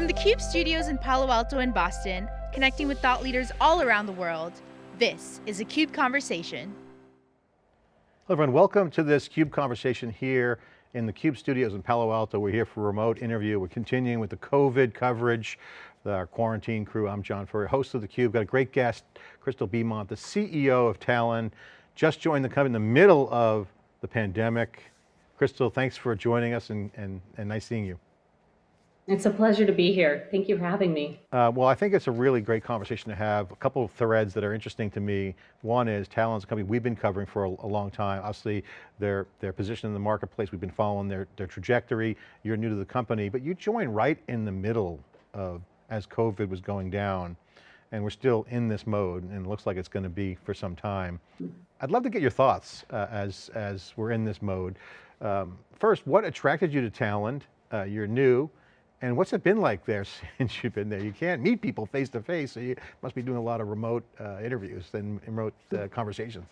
From the CUBE studios in Palo Alto and Boston, connecting with thought leaders all around the world, this is a CUBE Conversation. Hello everyone, welcome to this CUBE Conversation here in the CUBE studios in Palo Alto. We're here for a remote interview. We're continuing with the COVID coverage, our quarantine crew. I'm John Furrier, host of the Cube. Got a great guest, Christal Bemont, the CEO of Talend, just joined the company in the middle of the pandemic. Christal, thanks for joining us and, and, and nice seeing you. It's a pleasure to be here. Thank you for having me. Uh, well, I think it's a really great conversation to have. A couple of threads that are interesting to me. One is Talend's a company we've been covering for a, a, long time. Obviously, their, their position in the marketplace, we've been following their, their trajectory. You're new to the company, but you joined right in the middle of, as COVID was going down, and we're still in this mode, and it looks like it's going to be for some time. I'd love to get your thoughts uh, as, as we're in this mode. Um, first, what attracted you to Talend? Uh, you're new. And what's it been like there since you've been there? You can't meet people face to face, so you must be doing a lot of remote uh, interviews and remote uh, conversations.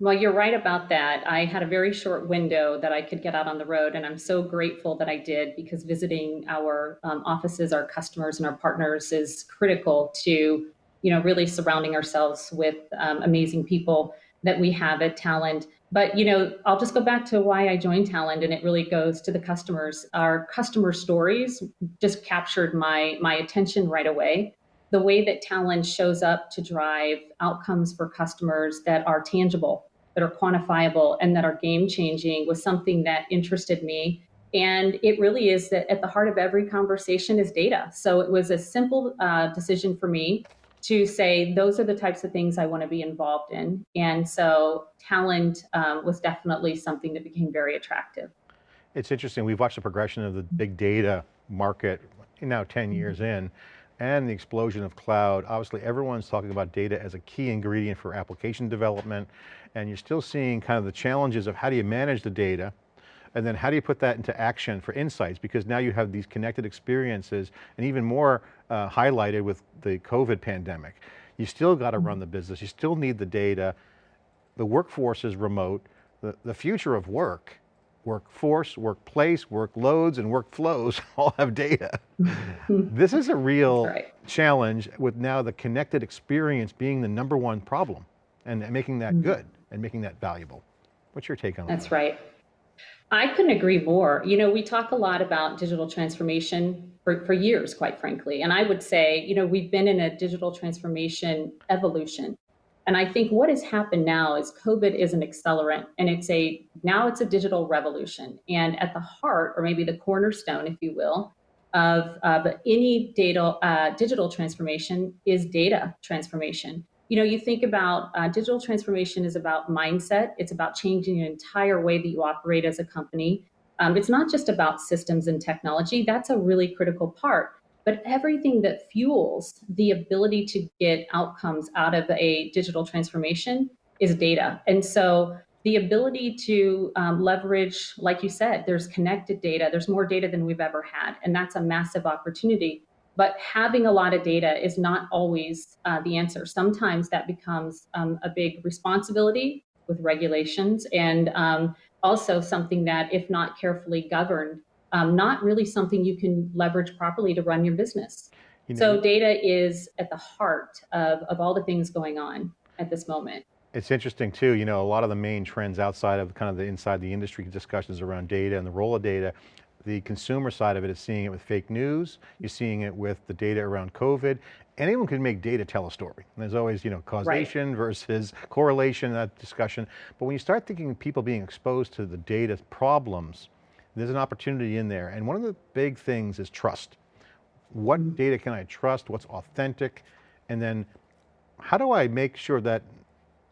Well, you're right about that. I had a very short window that I could get out on the road, and I'm so grateful that I did because visiting our um, offices, our customers, and our partners is critical to, you know, really surrounding ourselves with um, amazing people that we have at Talend. But you know, I'll just go back to why I joined Talend, and it really goes to the customers. Our customer stories just captured my my attention right away. The way that Talend shows up to drive outcomes for customers that are tangible, that are quantifiable, and that are game changing was something that interested me. And it really is that at the heart of every conversation is data. So it was a simple uh, decision for me to say those are the types of things I want to be involved in. And so Talend um, was definitely something that became very attractive. It's interesting, we've watched the progression of the big data market now 10 mm-hmm. years in, and the explosion of cloud. Obviously everyone's talking about data as a key ingredient for application development, and you're still seeing kind of the challenges of how do you manage the data, and then how do you put that into action for insights? Because now you have these connected experiences and even more uh, highlighted with the COVID pandemic. You still got to run the business. You still need the data. The workforce is remote. The, the future of work, workforce, workplace, workloads, and workflows all have data. this is a real right. challenge with now the connected experience being the number one problem and making that mm -hmm. good and making that valuable. What's your take on that? That's right. I couldn't agree more. You know, we talk a lot about digital transformation for, for years, quite frankly. And I would say, you know, we've been in a digital transformation evolution. And I think what has happened now is COVID is an accelerant and it's a, now it's a digital revolution. And at the heart, or maybe the cornerstone, if you will, of, any data, uh, digital transformation is data transformation you know, you think about uh, digital transformation is about mindset. It's about changing the entire way that you operate as a company. Um, it's not just about systems and technology. That's a really critical part. But everything that fuels the ability to get outcomes out of a digital transformation is data. And so the ability to um, leverage, like you said, there's connected data, there's more data than we've ever had. And that's a massive opportunity. But having a lot of data is not always uh, the answer. Sometimes that becomes um, a big responsibility with regulations and um, also something that, if not carefully governed, um, not really something you can leverage properly to run your business. You know, so data is at the heart of, of all the things going on at this moment. It's interesting too, you know, a lot of the main trends outside of kind of the inside the industry discussions around data and the role of data the consumer side of it is seeing it with fake news. You're seeing it with the data around COVID. Anyone can make data tell a story. And there's always, you know, causation right. versus correlation, that discussion. But when you start thinking people being exposed to the data problems, there's an opportunity in there. And one of the big things is trust. What mm -hmm. data can I trust? What's authentic? And then how do I make sure that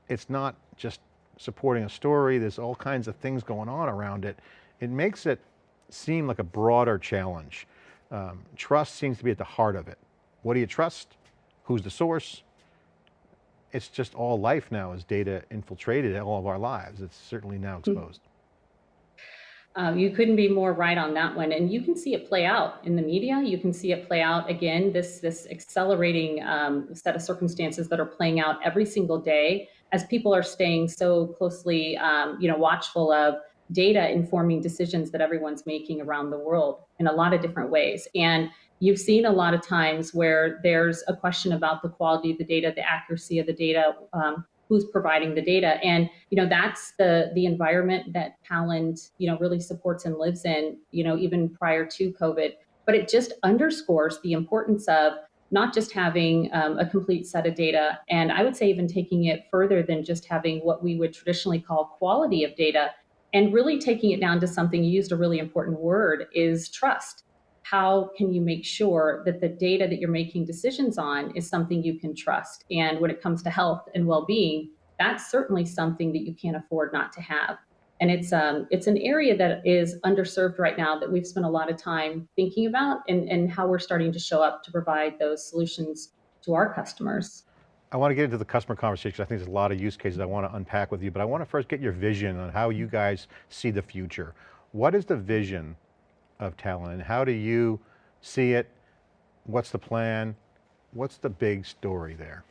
it's not just supporting a story, there's all kinds of things going on around it. It makes it seem like a broader challenge. Um, trust seems to be at the heart of it. What do you trust? Who's the source? It's just all life now is data infiltrated in all of our lives. It's certainly now hmm. exposed. Um, you couldn't be more right on that one. And you can see it play out in the media. You can see it play out again, this, this accelerating um, set of circumstances that are playing out every single day as people are staying so closely, um, you know, watchful of data informing decisions that everyone's making around the world in a lot of different ways. And you've seen a lot of times where there's a question about the quality of the data, the accuracy of the data, um, who's providing the data. And, you know, that's the, the environment that Talend, you know, really supports and lives in, you know, even prior to COVID. But it just underscores the importance of not just having um, a complete set of data, and I would say even taking it further than just having what we would traditionally call quality of data, and really taking it down to something, you used a really important word, is trust how can you make sure that the data that you're making decisions on is something you can trust? And when it comes to health and well-being, that's certainly something that you can't afford not to have. And it's um, it's an area that is underserved right now that we've spent a lot of time thinking about and, and how we're starting to show up to provide those solutions to our customers. I want to get into the customer conversation. I think there's a lot of use cases I want to unpack with you, but I want to first get your vision on how you guys see the future. What is the vision of Talend and how do you see it? What's the plan? What's the big story there?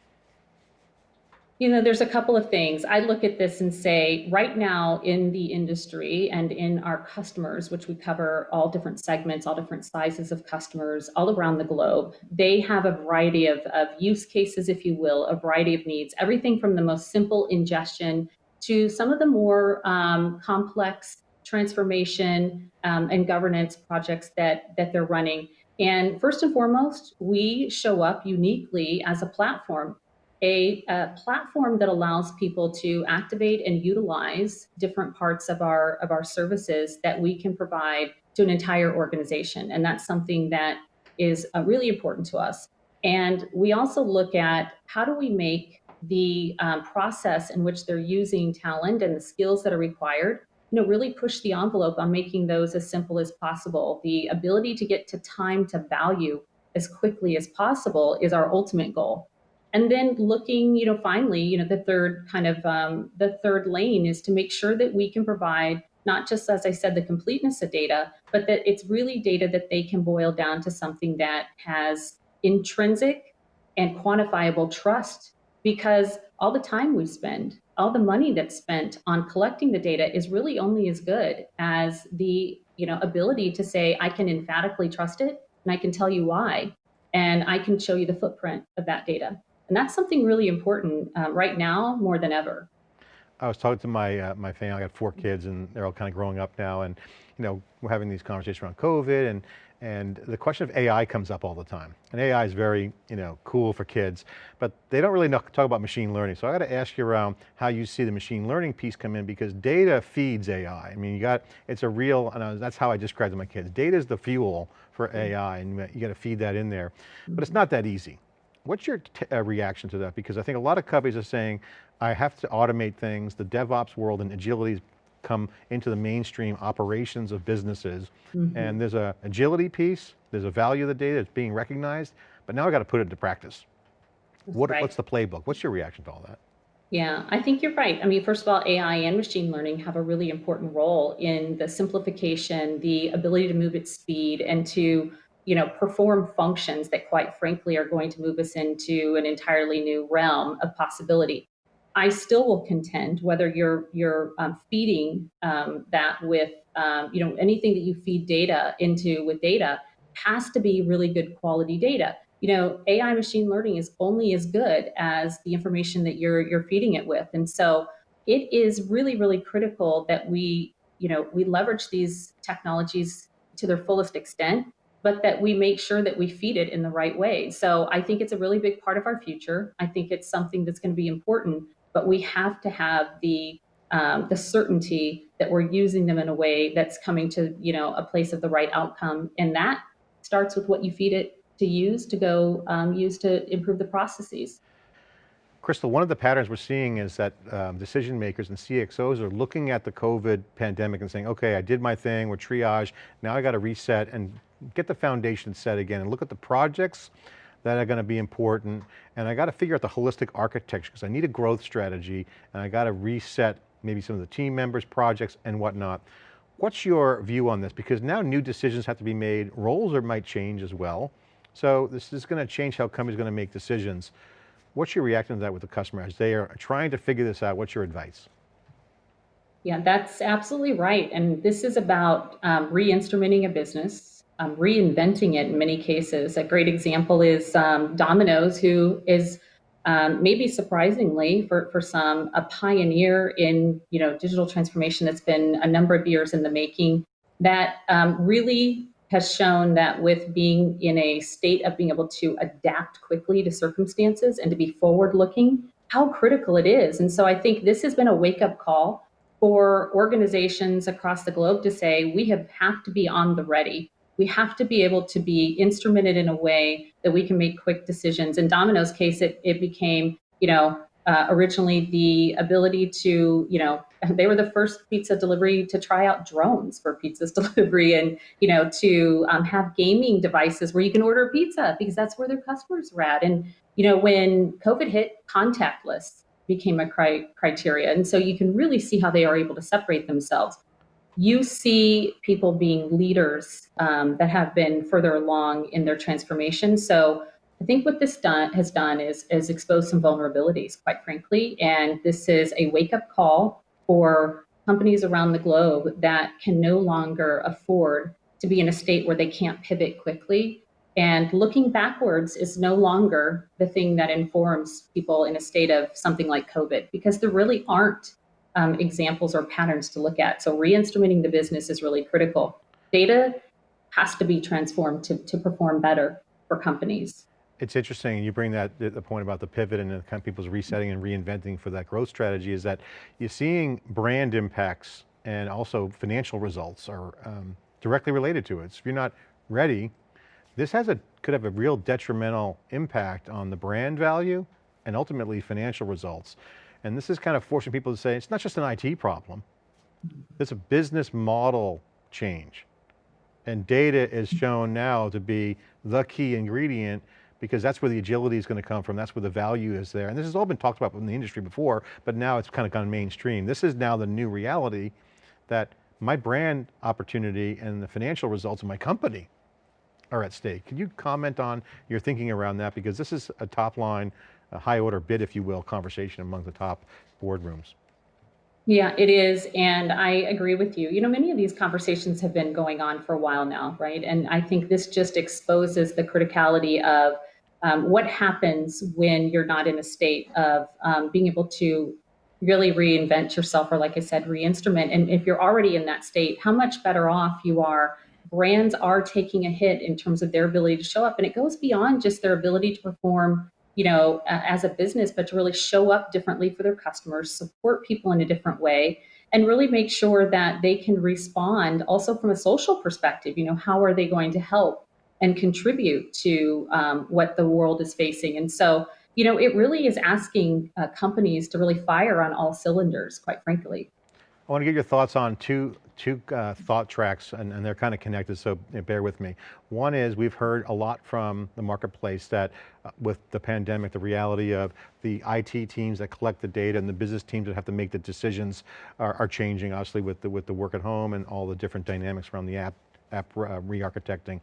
You know, there's a couple of things. I look at this and say, right now in the industry and in our customers, which we cover all different segments, all different sizes of customers all around the globe, they have a variety of, of use cases, if you will, a variety of needs, everything from the most simple ingestion to some of the more um, complex transformation um, and governance projects that, that they're running. And first and foremost, we show up uniquely as a platform, a, a, platform that allows people to activate and utilize different parts of our, of our services that we can provide to an entire organization. And that's something that is uh, really important to us. And we also look at how do we make the um, process in which they're using Talend and the skills that are required you know, really push the envelope on making those as simple as possible. The ability to get to time to value as quickly as possible is our ultimate goal. And then looking, you know, finally, you know, the third kind of um, the third lane is to make sure that we can provide not just, as I said, the completeness of data, but that it's really data that they can boil down to something that has intrinsic and quantifiable trust because all the time we spend all the money that's spent on collecting the data is really only as good as the you know ability to say I can emphatically trust it and I can tell you why and I can show you the footprint of that data. And that's something really important uh, right now more than ever. I was talking to my uh, my family. I got four kids, and they're all kind of growing up now. And you know, we're having these conversations around COVID, and and the question of AI comes up all the time. And AI is very you know cool for kids, but they don't really know, talk about machine learning. So I got to ask you around how you see the machine learning piece come in because data feeds AI. I mean, you got it's a real, and that's how I describe to my kids. Data is the fuel for mm-hmm. AI, and you got to feed that in there. But it's not that easy. What's your uh, reaction to that? Because I think a lot of companies are saying, I have to automate things. The DevOps world and agility's come into the mainstream operations of businesses. Mm -hmm. And there's a agility piece, there's a value of the data that's being recognized, but now I got to put it into practice. What, right. What's the playbook? What's your reaction to all that? Yeah, I think you're right. I mean, first of all, AI and machine learning have a really important role in the simplification, the ability to move at speed and to you know, perform functions that quite frankly are going to move us into an entirely new realm of possibility. I still will contend whether you're you're um, feeding um, that with um, you know anything that you feed data into with data has to be really good quality data. You know, AI machine learning is only as good as the information that you're you're feeding it with, and so it is really really critical that we you know we leverage these technologies to their fullest extent but that we make sure that we feed it in the right way. So I think it's a really big part of our future. I think it's something that's going to be important, but we have to have the um, the certainty that we're using them in a way that's coming to you know a place of the right outcome, and that starts with what you feed it to use to go um, use to improve the processes. Christal, one of the patterns we're seeing is that um, decision makers and CXOs are looking at the COVID pandemic and saying, okay, I did my thing, we're triage, now I got to reset and get the foundation set again and look at the projects that are going to be important and I got to figure out the holistic architecture because I need a growth strategy and I got to reset maybe some of the team members, projects and whatnot. What's your view on this? Because now new decisions have to be made, roles are, might change as well. So this is going to change how companies are going to make decisions. What's your reaction to that with the customer as they are trying to figure this out? What's your advice? Yeah, that's absolutely right. And this is about um, re-instrumenting a business um, reinventing it in many cases. A great example is um, Domino's, who is um, maybe surprisingly for, for some, a pioneer in you know digital transformation that's been a number of years in the making that um, really has shown that with being in a state of being able to adapt quickly to circumstances and to be forward looking, how critical it is. And so I think this has been a wake up call for organizations across the globe to say we have, have to be on the ready. We have to be able to be instrumented in a way that we can make quick decisions. In Domino's case, it, it became, you know, uh, originally the ability to, you know, they were the first pizza delivery to try out drones for pizzas delivery and, you know, to um, have gaming devices where you can order pizza because that's where their customers were at. And, you know, when COVID hit, contactless became a cri criteria. And so you can really see how they are able to separate themselves. You see people being leaders um, that have been further along in their transformation. So I think what this done, has done is, is expose some vulnerabilities, quite frankly. And this is a wake up call for companies around the globe that can no longer afford to be in a state where they can't pivot quickly. And looking backwards is no longer the thing that informs people in a state of something like COVID, because there really aren't um, examples or patterns to look at. So re-instrumenting the business is really critical. Data has to be transformed to, to perform better for companies. It's interesting, you bring that, the point about the pivot and the kind of people's resetting and reinventing for that growth strategy is that you're seeing brand impacts and also financial results are um, directly related to it. So if you're not ready, this has a, could have a real detrimental impact on the brand value and ultimately financial results. And this is kind of forcing people to say, it's not just an IT problem, it's a business model change. And data is shown now to be the key ingredient because that's where the agility is going to come from. That's where the value is there. And this has all been talked about in the industry before, but now it's kind of gone mainstream. This is now the new reality that my brand opportunity and the financial results of my company are at stake. Can you comment on your thinking around that? Because this is a top line, a high order bid, if you will, conversation among the top boardrooms. Yeah, it is. And I agree with you. You know, many of these conversations have been going on for a while now, right? And I think this just exposes the criticality of um, what happens when you're not in a state of um, being able to really reinvent yourself or like i said re-instrument and if you're already in that state how much better off you are brands are taking a hit in terms of their ability to show up and it goes beyond just their ability to perform you know as a business but to really show up differently for their customers support people in a different way and really make sure that they can respond also from a social perspective you know how are they going to help and contribute to um, what the world is facing. And so, you know, it really is asking uh, companies to really fire on all cylinders, quite frankly. I want to get your thoughts on two, two uh, thought tracks and, and, they're kind of connected, so bear with me. One is we've heard a lot from the marketplace that uh, with the pandemic, the reality of the IT teams that collect the data and the business teams that have to make the decisions are, are changing, obviously with the, with the work at home and all the different dynamics around the app, app uh, re-architecting.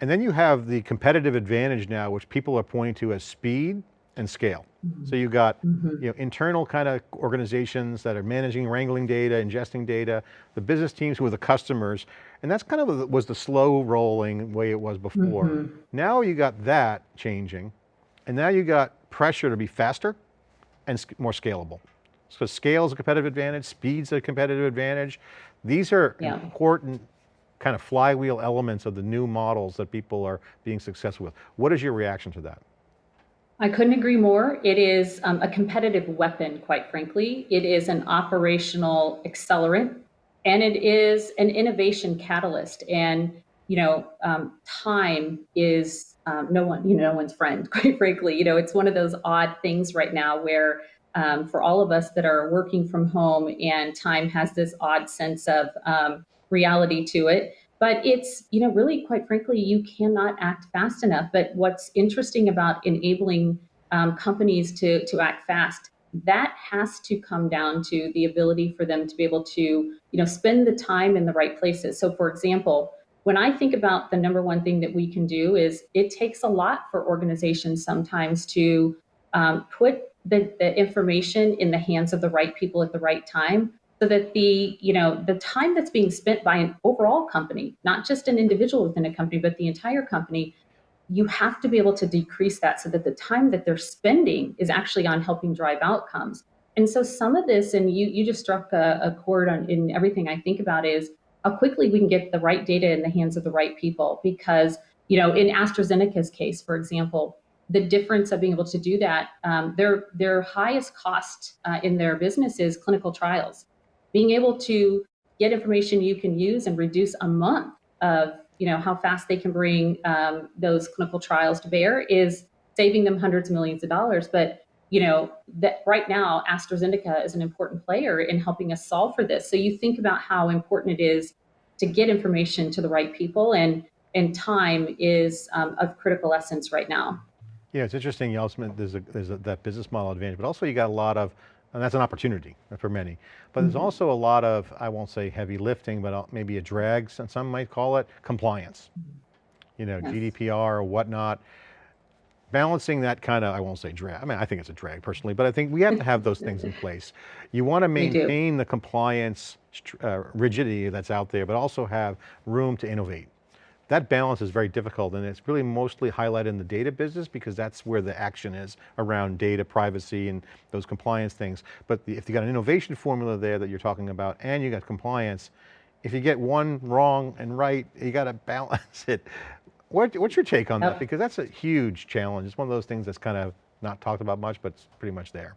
And then you have the competitive advantage now, which people are pointing to as speed and scale. Mm -hmm. So you've got mm -hmm. you know, internal kind of organizations that are managing, wrangling data, ingesting data, the business teams who are the customers, and that's kind of was the slow rolling way it was before. Mm -hmm. Now you got that changing, and now you got pressure to be faster and more scalable. So scale is a competitive advantage, speed's a competitive advantage. These are yeah. important kind of flywheel elements of the new models that people are being successful with. What is your reaction to that? I couldn't agree more. It is um, a competitive weapon, quite frankly. It is an operational accelerant and it is an innovation catalyst. And, you know, um, time is um, no one, you know, no one's friend, quite frankly. You know, it's one of those odd things right now where um, for all of us that are working from home and time has this odd sense of um, reality to it. But it's, you know, really, quite frankly, you cannot act fast enough. But what's interesting about enabling um, companies to, to act fast, that has to come down to the ability for them to be able to, you know, spend the time in the right places. So for example, when I think about the number one thing that we can do is it takes a lot for organizations sometimes to um, put the, the information in the hands of the right people at the right time so that the you know the time that's being spent by an overall company not just an individual within a company but the entire company you have to be able to decrease that so that the time that they're spending is actually on helping drive outcomes. And so some of this and you you just struck a, a chord on in everything i think about is how quickly we can get the right data in the hands of the right people. Because you know in astrazeneca's case for example the difference of being able to do that um, their their highest cost uh, in their business is clinical trials being able to get information you can use and reduce a month of you know how fast they can bring um, those clinical trials to bear is saving them hundreds of millions of dollars. But you know that right now astrazeneca is an important player in helping us solve for this. So you think about how important it is to get information to the right people and and time is um, of critical essence right now. Yeah it's interesting you also there's a there's a, that business model advantage but also you got a lot of and that's an opportunity for many. But there's mm -hmm. also a lot of, I won't say heavy lifting, but uh, maybe a drag, some might call it, compliance. You know, yes. GDPR or whatnot. Balancing that kind of, I won't say drag, I mean, I think it's a drag personally, but I think we have to have those things in place. You want to maintain the compliance uh, rigidity that's out there, but also have room to innovate that balance is very difficult and it's really mostly highlighted in the data business because that's where the action is around data privacy and those compliance things. But the, if you got an innovation formula there that you're talking about and you got compliance, if you get one wrong and right, you got to balance it. What, what's your take on that? Uh, because that's a huge challenge. It's one of those things that's kind of not talked about much, but it's pretty much there.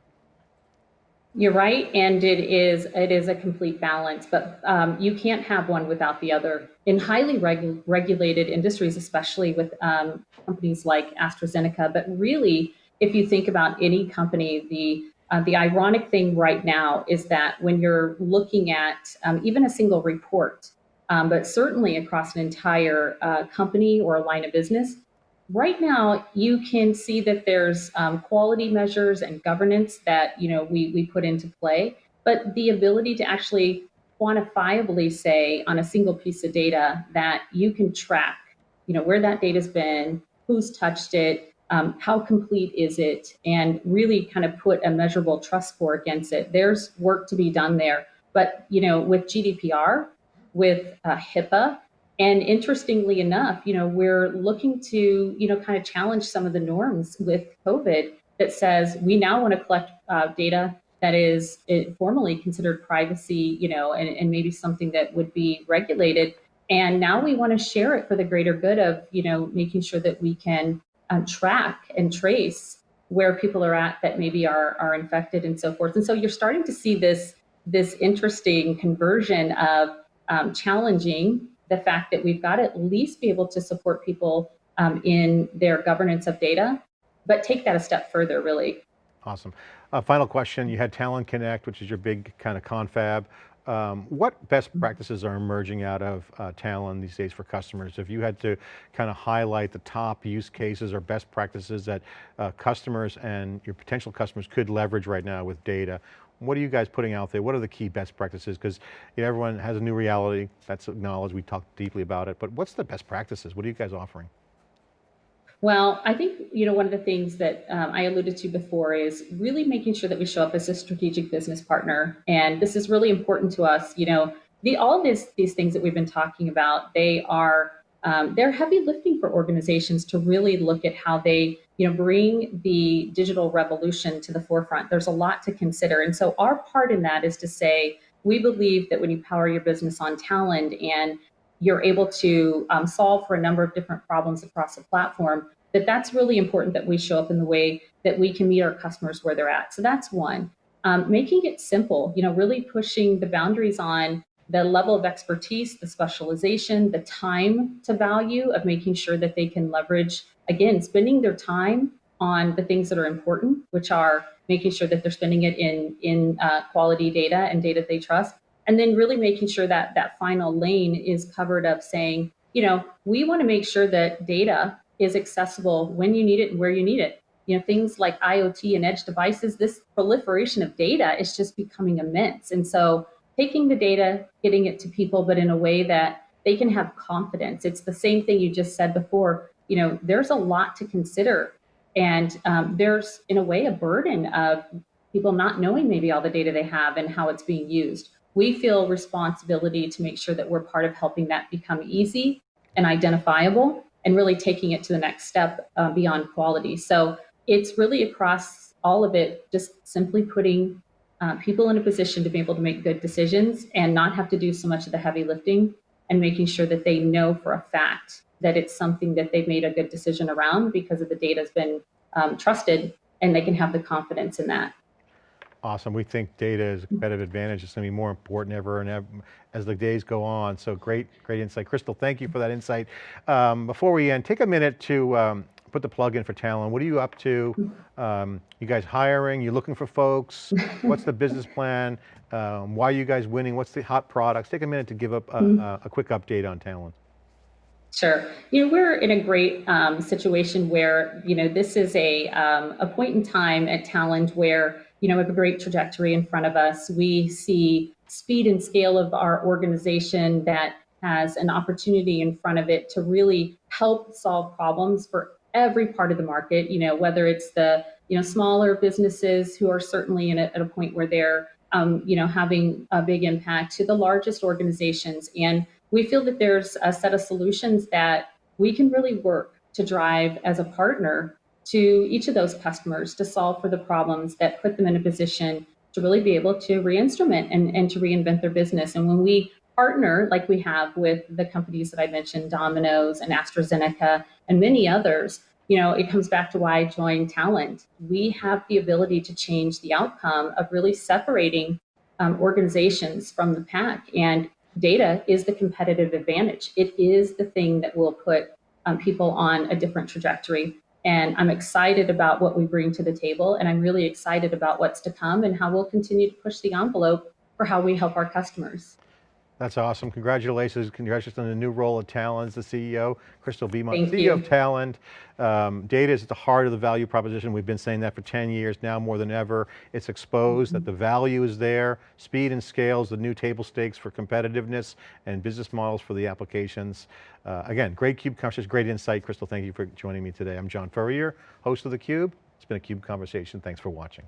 You're right, and it is it is a complete balance, but um, you can't have one without the other. In highly regu regulated industries, especially with um, companies like AstraZeneca, but really, if you think about any company, the uh, the ironic thing right now is that when you're looking at um, even a single report, um, but certainly across an entire uh, company or a line of business, right now you can see that there's um, quality measures and governance that you know we, we put into play. But the ability to actually quantifiably say on a single piece of data that you can track you know where that data's been who's touched it um, how complete is it and really kind of put a measurable trust score against it. There's work to be done there. But you know with gdpr with uh, hipaa and interestingly enough, you know, we're looking to, you know, kind of challenge some of the norms with COVID that says we now want to collect uh, data that is formally considered privacy, you know, and, and maybe something that would be regulated. And now we want to share it for the greater good of, you know, making sure that we can um, track and trace where people are at that maybe are, are infected and so forth. And so you're starting to see this, this interesting conversion of um, challenging the fact that we've got to at least be able to support people um, in their governance of data, but take that a step further, really. Awesome. Uh, final question, you had Talend Connect, which is your big kind of confab. Um, what best mm-hmm. practices are emerging out of uh, Talend these days for customers? If you had to kind of highlight the top use cases or best practices that uh, customers and your potential customers could leverage right now with data, what are you guys putting out there? What are the key best practices? Because you know, everyone has a new reality, that's acknowledged, we talked deeply about it, but what's the best practices? What are you guys offering? Well, I think, you know, one of the things that um, I alluded to before is really making sure that we show up as a strategic business partner. And this is really important to us. You know, the, all this, these things that we've been talking about, they are, um, they're heavy lifting for organizations to really look at how they you know, bring the digital revolution to the forefront. There's a lot to consider. And so our part in that is to say, we believe that when you power your business on Talend and you're able to um, solve for a number of different problems across the platform, that that's really important that we show up in the way that we can meet our customers where they're at. So that's one. Um, making it simple, you know, really pushing the boundaries on the level of expertise, the specialization, the time to value of making sure that they can leverage again, spending their time on the things that are important, which are making sure that they're spending it in, in uh, quality data and data they trust, and then really making sure that that final lane is covered up saying, you know, we want to make sure that data is accessible when you need it and where you need it. You know, things like IoT and edge devices, this proliferation of data is just becoming immense. And so taking the data, getting it to people, but in a way that they can have confidence. It's the same thing you just said before you know, there's a lot to consider. And um, there's, in a way, a burden of people not knowing maybe all the data they have and how it's being used. We feel responsibility to make sure that we're part of helping that become easy and identifiable and really taking it to the next step uh, beyond quality. So it's really across all of it, just simply putting uh, people in a position to be able to make good decisions and not have to do so much of the heavy lifting and making sure that they know for a fact that it's something that they've made a good decision around because of the data has been um, trusted and they can have the confidence in that. Awesome. We think data is a competitive advantage. It's going to be more important ever and ever as the days go on. So great, great insight. Christal, thank you for that insight. Um, before we end, take a minute to um, put the plug in for Talend. What are you up to? Um, you guys hiring? You looking for folks? What's the business plan? Um, why are you guys winning? What's the hot products? Take a minute to give up a, a quick update on Talend. Sure. You know, we're in a great um, situation where, you know, this is a, um, a point in time at Talend where, you know, a great trajectory in front of us. We see speed and scale of our organization that has an opportunity in front of it to really help solve problems for every part of the market, you know, whether it's the, you know, smaller businesses who are certainly in a, at a point where they're, um, you know, having a big impact to the largest organizations. And we feel that there's a set of solutions that we can really work to drive as a partner to each of those customers to solve for the problems that put them in a position to really be able to re-instrument and, and to reinvent their business. And when we partner, like we have with the companies that I mentioned, Domino's and AstraZeneca and many others, you know, it comes back to why I joined Talend. We have the ability to change the outcome of really separating um, organizations from the pack. And data is the competitive advantage. It is the thing that will put um, people on a different trajectory. And I'm excited about what we bring to the table. And I'm really excited about what's to come and how we'll continue to push the envelope for how we help our customers. That's awesome. Congratulations. Congratulations on the new role at Talend as the CEO. Christal Bemont, Thank CEO you. of Talend. Um, data is at the heart of the value proposition. We've been saying that for 10 years now more than ever. It's exposed that the value is there. Speed and scale is the new table stakes for competitiveness and business models for the applications. Uh, again, great CUBE conversation, great insight. Christal, thank you for joining me today. I'm John Furrier, host of theCUBE. It's been a CUBE conversation. Thanks for watching.